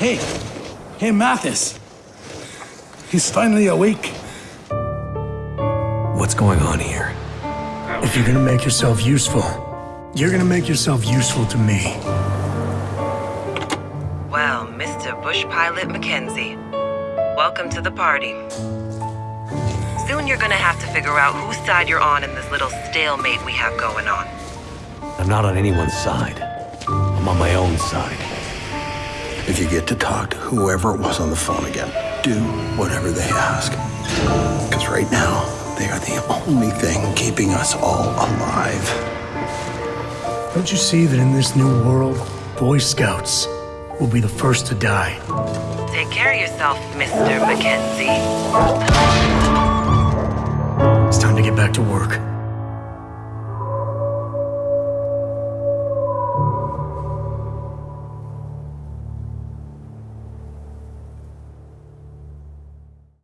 Hey, hey, Mathis. He's finally awake. What's going on here? If you're gonna make yourself useful, you're gonna make yourself useful to me. Well, Mr. Bush Pilot McKenzie, welcome to the party. Soon you're gonna have to figure out whose side you're on in this little stalemate we have going on. I'm not on anyone's side. I'm on my own side. If you get to talk to whoever it was on the phone again, do whatever they ask. Because right now, they are the only thing keeping us all alive. Don't you see that in this new world, Boy Scouts will be the first to die? Take care of yourself, Mr. Mackenzie. It's time to get back to work.